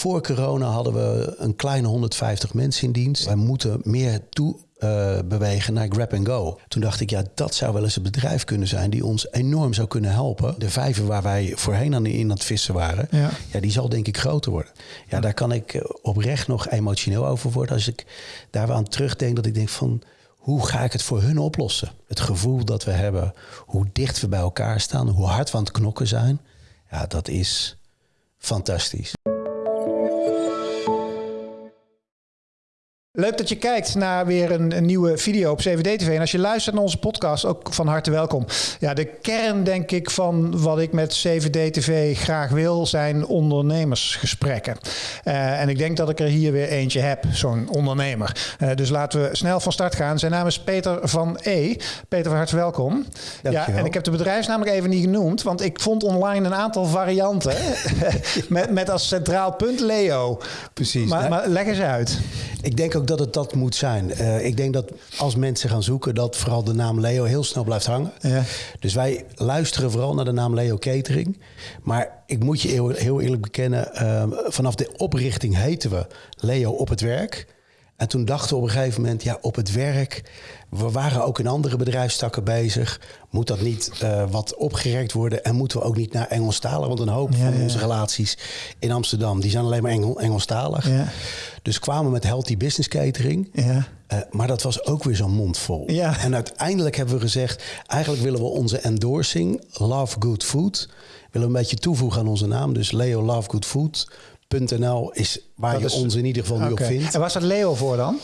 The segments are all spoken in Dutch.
Voor corona hadden we een kleine 150 mensen in dienst. Wij moeten meer toe uh, bewegen naar grab and go. Toen dacht ik, ja, dat zou wel eens een bedrijf kunnen zijn die ons enorm zou kunnen helpen. De vijver waar wij voorheen aan in aan het vissen waren, ja. ja die zal denk ik groter worden. Ja, daar kan ik eh, oprecht nog emotioneel over worden als ik daar aan terugdenk dat ik denk van hoe ga ik het voor hun oplossen? Het gevoel dat we hebben, hoe dicht we bij elkaar staan, hoe hard we aan het knokken zijn, ja, dat is fantastisch. Leuk dat je kijkt naar weer een, een nieuwe video op CVD-TV. En als je luistert naar onze podcast, ook van harte welkom. Ja, de kern, denk ik, van wat ik met CVD-TV graag wil, zijn ondernemersgesprekken. Uh, en ik denk dat ik er hier weer eentje heb, zo'n ondernemer. Uh, dus laten we snel van start gaan. Zijn naam is Peter van E. Peter, van harte welkom. Ja, en ik heb de bedrijfsnaam nog even niet genoemd, want ik vond online een aantal varianten. met, met als centraal punt Leo. Precies. Maar, maar leg eens uit. Ik denk ook dat het dat moet zijn. Uh, ik denk dat als mensen gaan zoeken, dat vooral de naam Leo heel snel blijft hangen. Ja. Dus wij luisteren vooral naar de naam Leo Catering. Maar ik moet je heel, heel eerlijk bekennen, uh, vanaf de oprichting heten we Leo op het werk. En toen dachten we op een gegeven moment, ja, op het werk. We waren ook in andere bedrijfstakken bezig. Moet dat niet uh, wat opgerekt worden? En moeten we ook niet naar Engelstalig? Want een hoop van onze relaties in Amsterdam, die zijn alleen maar Engel, Engelstalig. Ja. Dus kwamen met Healthy Business Catering. Ja. Uh, maar dat was ook weer zo'n mond vol. Ja. En uiteindelijk hebben we gezegd... eigenlijk willen we onze endorsing, Love Good Food... willen we een beetje toevoegen aan onze naam. Dus Leo Love Good Food .nl is waar je ons in ieder geval nu op vindt. En waar staat Leo voor dan?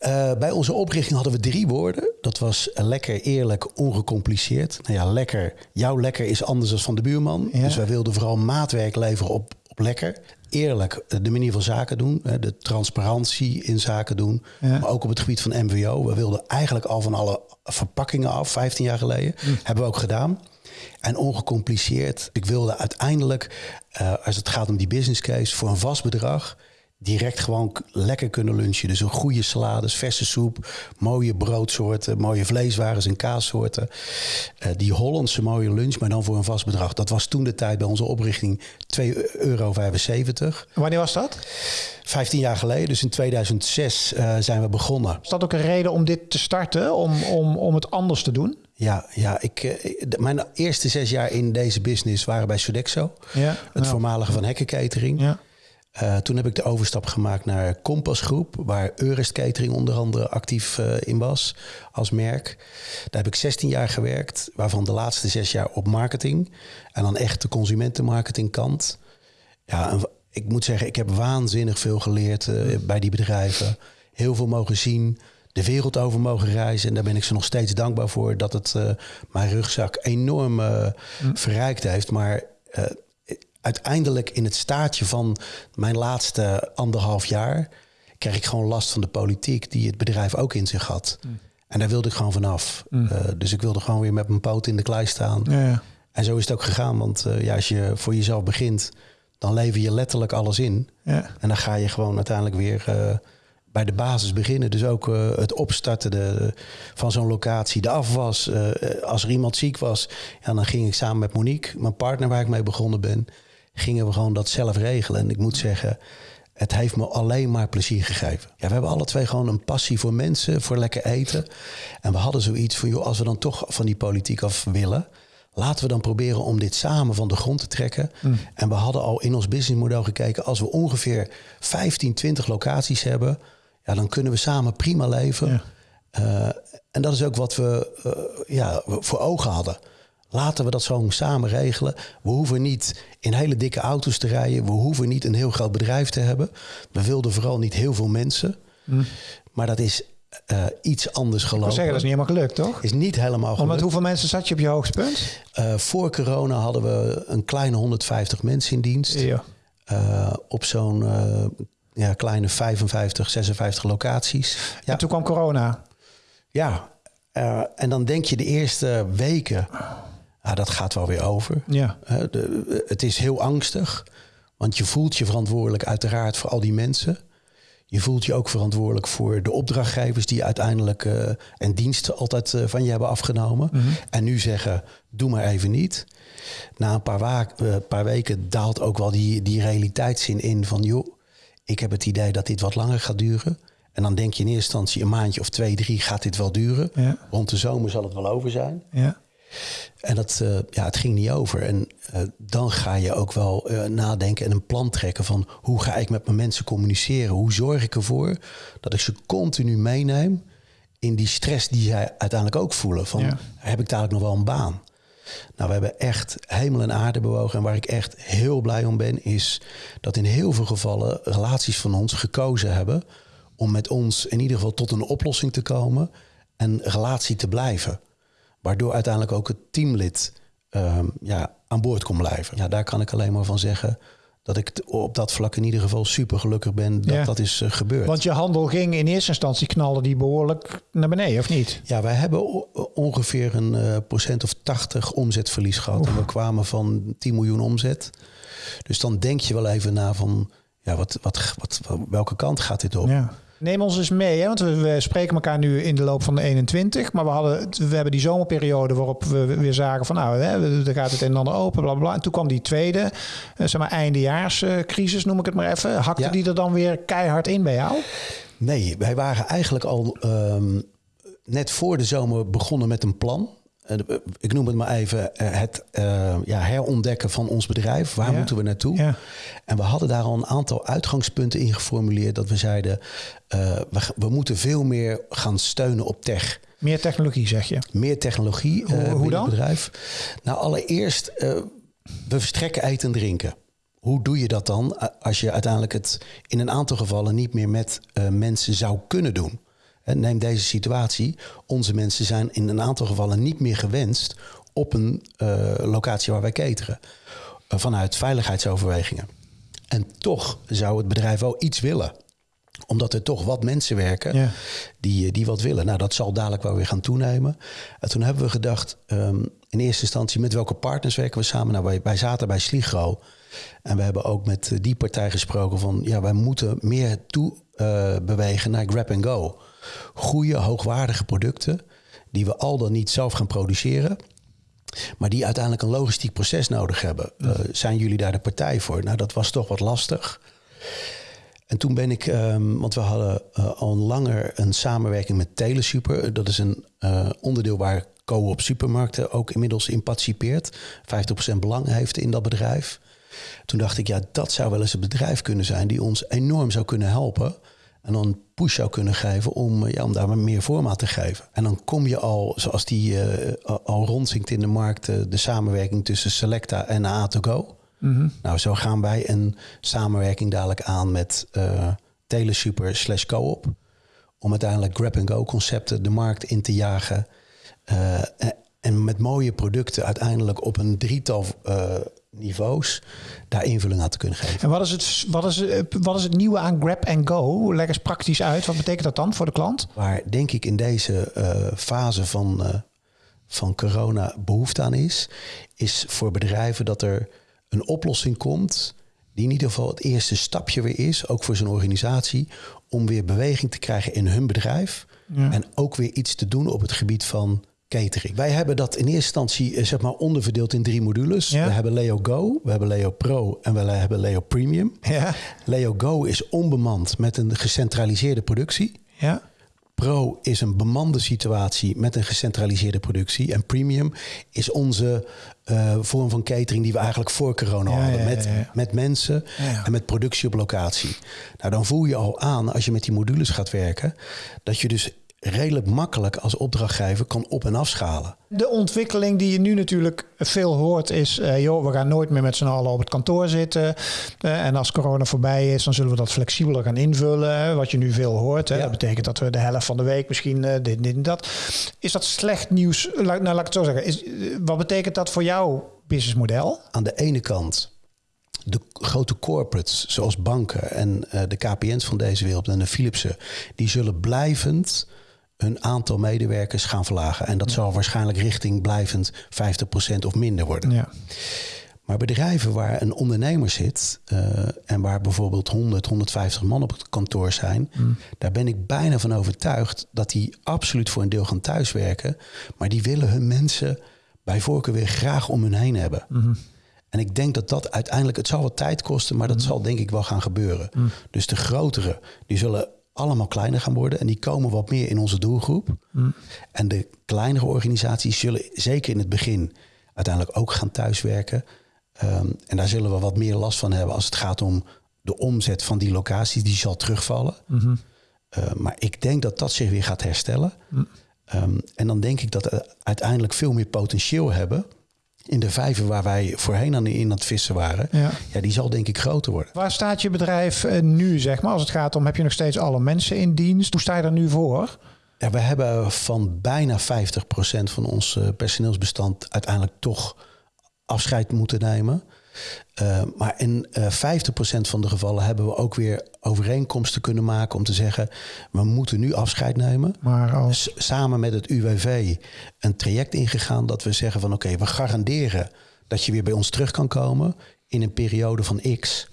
Uh, bij onze oprichting hadden we drie woorden. Dat was lekker, eerlijk, ongecompliceerd. Nou ja, lekker. Jouw lekker is anders dan van de buurman. Ja. Dus wij wilden vooral maatwerk leveren op, op lekker. Eerlijk, de manier van zaken doen. De transparantie in zaken doen. Ja. Maar ook op het gebied van MVO. We wilden eigenlijk al van alle verpakkingen af, 15 jaar geleden. Hm. Hebben we ook gedaan en ongecompliceerd. Ik wilde uiteindelijk, uh, als het gaat om die business case, voor een vast bedrag direct gewoon lekker kunnen lunchen. Dus een goede salades, verse soep, mooie broodsoorten, mooie vleeswaren en kaassoorten. Uh, die Hollandse mooie lunch, maar dan voor een vast bedrag. Dat was toen de tijd bij onze oprichting 2,75 euro. Wanneer was dat? 15 jaar geleden, dus in 2006 uh, eh, zijn we begonnen. Is dat ook een reden om dit te starten, om, om, om het anders te doen? Ja, ja ik, eh, mijn eerste zes jaar in deze business waren bij Sodexo. Ja, het voormalige van Hekken Catering. Ja. Uh, toen heb ik de overstap gemaakt naar Compass Groep, waar Eurest Catering onder andere actief uh, in was als merk. Daar heb ik 16 jaar gewerkt, waarvan de laatste zes jaar op marketing. En dan echt de consumentenmarketingkant. Ja, en ik moet zeggen, ik heb waanzinnig veel geleerd uh, bij die bedrijven. Heel veel mogen zien de wereld over mogen reizen. En daar ben ik ze nog steeds dankbaar voor dat het uh, mijn rugzak enorm uh, verrijkt heeft. Maar uh, uiteindelijk in het staartje van mijn laatste anderhalf jaar kreeg ik gewoon last van de politiek die het bedrijf ook in zich had. Mm. En daar wilde ik gewoon vanaf. Mm. dus ik wilde gewoon weer met mijn poot in de klei staan. Ja, ja. En zo is het ook gegaan. Want ja, als je voor jezelf begint, dan lever je letterlijk alles in. Ja. En dan ga je gewoon uiteindelijk weer bij de basis beginnen. Dus ook uh, het opstarten de, van zo'n locatie, de afwas. Uh, als er iemand ziek was, ja, dan ging ik samen met Monique, mijn partner waar ik mee begonnen ben, gingen we gewoon dat zelf regelen. En ik moet zeggen, het heeft me alleen maar plezier gegeven. Ja, we hebben alle twee gewoon een passie voor mensen, voor lekker eten. En we hadden zoiets van, joh, als we dan toch van die politiek af willen, laten we dan proberen om dit samen van de grond te trekken. Mm. En we hadden al in ons businessmodel gekeken, als we ongeveer 15, 20 locaties hebben, ja, dan kunnen we samen prima leven. Uh, en dat is ook wat we uh, ja, voor ogen hadden. Laten we dat zo samen regelen. We hoeven niet in hele dikke auto's te rijden. We hoeven niet een heel groot bedrijf te hebben. We wilden vooral niet heel veel mensen. Hm. Maar dat is uh, iets anders gelopen. Ik zeggen, dat is niet helemaal gelukt, toch? Is niet helemaal gelukt. met hoeveel mensen zat je op je hoogtepunt? Uh, voor corona hadden we een kleine 150 mensen in dienst. Ja. Uh, op zo'n ja, kleine 55, 56 locaties. Ja. En toen kwam corona. Ja, uh, en dan denk je de eerste weken, ah, dat gaat wel weer over. Ja. Uh, de, het is heel angstig, want je voelt je verantwoordelijk uiteraard voor al die mensen. Je voelt je ook verantwoordelijk voor de opdrachtgevers die uiteindelijk uh, en diensten altijd uh, van je hebben afgenomen. Mhm. En nu zeggen, doe maar even niet. Na een paar, uh, paar, weken daalt ook wel die, die realiteitszin in van joh, ik heb het idee dat dit wat langer gaat duren. En dan denk je in eerste instantie een maandje of twee, drie gaat dit wel duren. Ja. Rond de zomer zal het wel over zijn. Ja. En dat, uh, ja, het ging niet over. En uh, dan ga je ook wel uh, nadenken en een plan trekken van hoe ga ik met mijn mensen communiceren? Hoe zorg ik ervoor dat ik ze continu meeneem in die stress die zij uiteindelijk ook voelen? Van heb ik dadelijk nog wel een baan? Nou, we hebben echt hemel en aarde bewogen. En waar ik echt heel blij om ben, is dat in heel veel gevallen relaties van ons gekozen hebben om met ons in ieder geval tot een oplossing te komen en relatie te blijven. Waardoor uiteindelijk ook het teamlid um, ja, aan boord kon blijven. Ja, daar kan ik alleen maar van zeggen dat ik op dat vlak in ieder geval super gelukkig ben dat dat is uh, gebeurd. Want je handel ging in eerste instantie knallen die behoorlijk naar beneden, of niet? Ja, wij hebben ongeveer een uh, procent of 80 omzetverlies gehad. En we kwamen van 10 miljoen omzet. Dus dan denk je wel even na van, ja, wat, wat, wat, welke kant gaat dit op? Ja. Neem ons eens mee, hè? want we, spreken elkaar nu in de loop van de 21. Maar we, hadden, we hebben die zomerperiode waarop we weer zagen van nou, hè, er gaat het een en ander open, bla bla. En toen kwam die tweede, uh, zeg maar eindejaarscrisis, noem ik het maar even. Hakte die er dan weer keihard in bij jou? Nee, wij waren eigenlijk al um, net voor de zomer begonnen met een plan. Eh, ik noem het maar even, eh, het uh, ja, herontdekken van ons bedrijf. Waar moeten we naartoe? Ja. En we hadden daar al een aantal uitgangspunten in geformuleerd. Dat we zeiden, uh, we, we, moeten veel meer gaan steunen op tech. Meer technologie, zeg je? Meer technologie hoe, hoe dan? het bedrijf. Nou, allereerst, we verstrekken eten en drinken. Hoe doe je dat dan als je uiteindelijk het in een aantal gevallen niet meer met mensen zou kunnen doen? Neem deze situatie. Onze mensen zijn in een aantal gevallen niet meer gewenst op een uh, locatie waar wij cateren. Uh, vanuit veiligheidsoverwegingen. En toch zou het bedrijf wel iets willen omdat er toch wat mensen werken ja. die, eh, die wat willen. Nou, dat zal dadelijk wel weer gaan toenemen. En toen hebben we gedacht, um, in eerste instantie, met welke partners werken we samen? Nou, wij, wij zaten bij Sligro. En we hebben ook met die partij gesproken van, ja, wij moeten meer toe uh, bewegen naar grab and go goede, hoogwaardige producten die we al dan niet zelf gaan produceren. Maar die uiteindelijk een logistiek proces nodig hebben. Uh, zijn jullie daar de partij voor? Nou, dat was toch wat lastig. En toen ben ik, um, want we hadden uh, al langer een samenwerking met Telesuper. Dat is een uh, onderdeel waar Co-op Supermarkten ook inmiddels in participeert. 50% belang heeft in dat bedrijf. Toen dacht ik, ja, dat zou wel eens een bedrijf kunnen zijn die ons enorm zou kunnen helpen en dan een push zou kunnen geven om, eh, ja, om daar meer vorm aan te geven. En dan kom je al, zoals die uh, al rondzinkt in de markt, uh, de samenwerking tussen Selecta en A2Go. Mm Nou, zo gaan wij een samenwerking dadelijk aan met uh, Telesuper slash Coop. Om uiteindelijk grab-and-go concepten de markt in te jagen. en met mooie producten uiteindelijk op een drietal niveaus daar invulling aan te kunnen geven. En wat is het, wat is, wat is het nieuwe aan Grab and Go? Leg eens praktisch uit. Wat betekent dat dan voor de klant? Waar denk ik in deze uh, fase van, uh, van corona behoefte aan is, is voor bedrijven dat er een oplossing komt die in ieder geval het eerste stapje weer is, ook voor zo'n organisatie, om weer beweging te krijgen in hun bedrijf. Ja. En ook weer iets te doen op het gebied van catering. Wij hebben dat in eerste instantie eh, zeg maar onderverdeeld in drie modules. We hebben Leo Go, we hebben Leo Pro en we hebben Leo Premium. Ja. Leo Go is onbemand met een gecentraliseerde productie. Ja. Pro is een bemande situatie met een gecentraliseerde productie. En premium is onze uh, vorm van catering die we eigenlijk voor corona hadden. met, met mensen en met productie op locatie. Nou, dan voel je al aan als je met die modules gaat werken. Dat je dus redelijk makkelijk als opdrachtgever kan op- en afschalen. De ontwikkeling die je nu natuurlijk veel hoort is... Uh, joh, we gaan nooit meer met z'n allen op het kantoor zitten. Uh, en als corona voorbij is, dan zullen we dat flexibeler gaan invullen. Wat je nu veel hoort. Hè. Ja. Dat betekent dat we de helft van de week misschien uh, dit, dit en dat. Is dat slecht nieuws? Nou, laat ik het zo zeggen. Is, wat betekent dat voor jouw businessmodel? Aan de ene kant de grote corporates zoals banken en de KPN's van deze wereld en de Philipsen... die zullen blijvend hun aantal medewerkers gaan verlagen. En dat zal waarschijnlijk richting blijvend 50% of minder worden. Ja. Maar bedrijven waar een ondernemer zit uh, en waar bijvoorbeeld 100, 150 man op het kantoor zijn, mm. daar ben ik bijna van overtuigd dat die absoluut voor een deel gaan thuiswerken. Maar die willen hun mensen bij voorkeur weer graag om hun heen hebben. Mm-hmm. En ik denk dat dat uiteindelijk, het zal wat tijd kosten, maar dat mm-hmm. zal denk ik wel gaan gebeuren. Mm. Dus de grotere, die zullen allemaal kleiner gaan worden en die komen wat meer in onze doelgroep. Mm. En de kleinere organisaties zullen zeker in het begin uiteindelijk ook gaan thuiswerken. Ehm, en daar zullen we wat meer last van hebben als het gaat om de omzet van die locaties, die zal terugvallen. Mm maar ik denk dat dat zich weer gaat herstellen. Mm. Ehm, en dan denk ik dat we uiteindelijk veel meer potentieel hebben in de vijver waar wij voorheen aan in het vissen waren, ja. ja. die zal denk ik groter worden. Waar staat je bedrijf eh, nu, zeg maar, als het gaat om, heb je nog steeds alle mensen in dienst? Hoe sta je er nu voor? Ja, we hebben van bijna 50% van ons eh, personeelsbestand uiteindelijk toch afscheid moeten nemen. Uh, maar in uh, eh, 50% van de gevallen hebben we ook weer overeenkomsten kunnen maken om te zeggen: we moeten nu afscheid nemen. Maar als... Samen met het UWV een traject ingegaan dat we zeggen van oké, we garanderen dat je weer bij ons terug kan komen in een periode van X.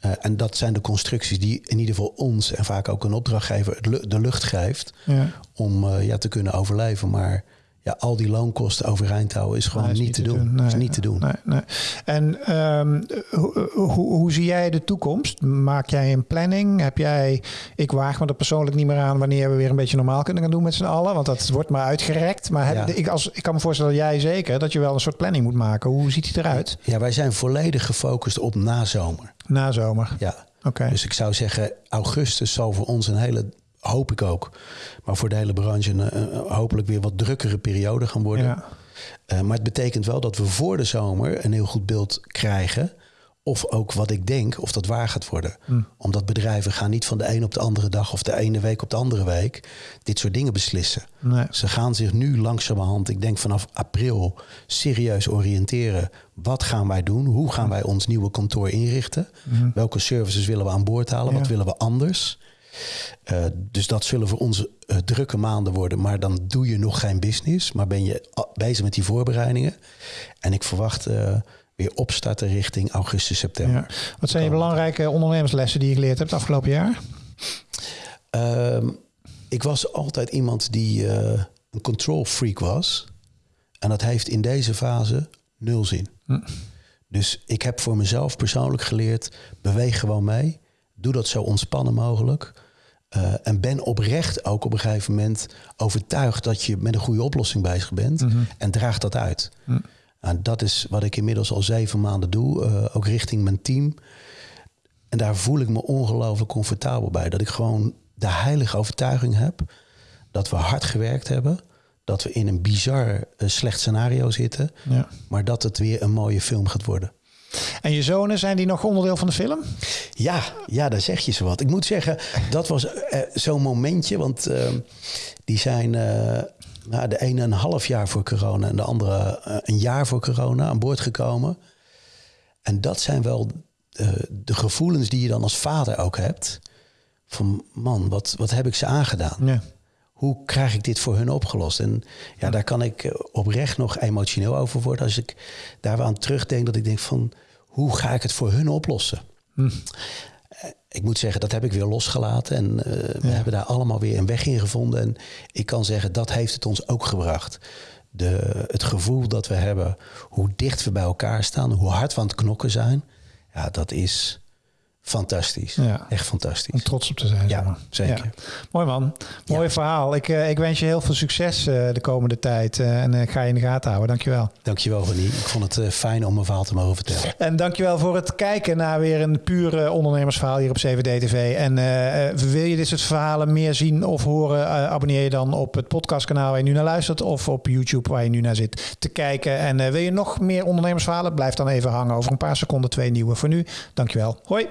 Uh, en dat zijn de constructies die in ieder geval ons en vaak ook een opdrachtgever de lucht geeft ja. om ja, te kunnen overleven. Maar ja, al die loonkosten overeind houden is gewoon niet, te doen. is niet te doen. Nee, nee. En um, hoe, hoe, zie jij de toekomst? Maak jij een planning? Heb jij, ik waag me er persoonlijk niet meer aan wanneer we weer een beetje normaal kunnen gaan doen met z'n allen, want dat wordt maar uitgerekt. Maar heb, ik, als, ik kan me voorstellen, jij zeker, dat je wel een soort planning moet maken. Hoe ziet die eruit? Ja, wij zijn volledig gefocust op nazomer. Nazomer. Ja. Oké. Dus ik zou zeggen, augustus zal voor ons een hele hoop ik ook. Maar voor de hele branche een, uh, hopelijk weer wat drukkere periode gaan worden. Ja. Uh, maar het betekent wel dat we voor de zomer een heel goed beeld krijgen. Of ook wat ik denk, of dat waar gaat worden. Hm. Omdat bedrijven gaan niet van de een op de andere dag of de ene week op de andere week dit soort dingen beslissen. Nee. Ze gaan zich nu langzamerhand, ik denk vanaf april, serieus oriënteren. Wat gaan wij doen? Hoe gaan wij ons nieuwe kantoor inrichten? Hm. Welke services willen we aan boord halen? Wat willen we anders? Uh, dus dat zullen voor ons uh, drukke maanden worden. Maar dan doe je nog geen business. Maar ben je bezig met die voorbereidingen. En ik verwacht uh, weer opstarten richting augustus, september. Ja. Wat zijn je belangrijke ondernemerslessen die je geleerd hebt afgelopen jaar? Ehm, ik was altijd iemand die een control freak was. En dat heeft in deze fase nul zin. Hm. Dus ik heb voor mezelf persoonlijk geleerd: beweeg gewoon mee. Doe dat zo ontspannen mogelijk. Uh, en ben oprecht ook op een gegeven moment overtuigd dat je met een goede oplossing bezig bent. Mhm. En draag dat uit. Mm. dat is wat ik inmiddels al zeven maanden doe, uh, ook richting mijn team. En daar voel ik me ongelooflijk comfortabel bij. Dat ik gewoon de heilige overtuiging heb dat we hard gewerkt hebben. Dat we in een bizar uh, slecht scenario zitten. Ja. Maar dat het weer een mooie film gaat worden. En je zonen, zijn die nog onderdeel van de film? Ja, ja, daar zeg je zo wat. Ik moet zeggen, dat was uh, zo'n momentje. Want uh, die zijn uh, nou, de ene een half jaar voor corona... en de andere een jaar voor corona aan boord gekomen. En dat zijn wel de gevoelens die je dan als vader ook hebt. Van man, wat, wat heb ik ze aangedaan? Ja hoe krijg ik dit voor hun opgelost? En ja, daar kan ik oprecht nog emotioneel over worden. Als ik daar aan terugdenk, dat ik denk van hoe ga ik het voor hun oplossen? Hm. Ik moet zeggen, dat heb ik weer losgelaten. En uh, we hebben daar allemaal weer een weg in gevonden. En ik kan zeggen, dat heeft het ons ook gebracht. De, het gevoel dat we hebben, hoe dicht we bij elkaar staan, hoe hard we aan het knokken zijn. Ja, dat is, Fantastisch. Ja. Echt fantastisch. Om trots op te zijn. Ja, zeker. Mooi man. Mooi verhaal. Ik, uh, ik wens je heel veel succes uh, de komende tijd. Uh, en ik ga je in de gaten houden. Dankjewel. Dankjewel René. Ik vond het fijn om mijn verhaal te mogen vertellen. En dankjewel voor het kijken naar weer een pure ondernemersverhaal hier op 7D TV. En wil je dit soort verhalen meer zien of horen? abonneer je dan op het podcastkanaal waar je nu naar luistert. Of op YouTube waar je nu naar zit te kijken. En wil je nog meer ondernemersverhalen? Blijf dan even hangen. Over een paar seconden twee nieuwe. Voor nu, dankjewel. Hoi.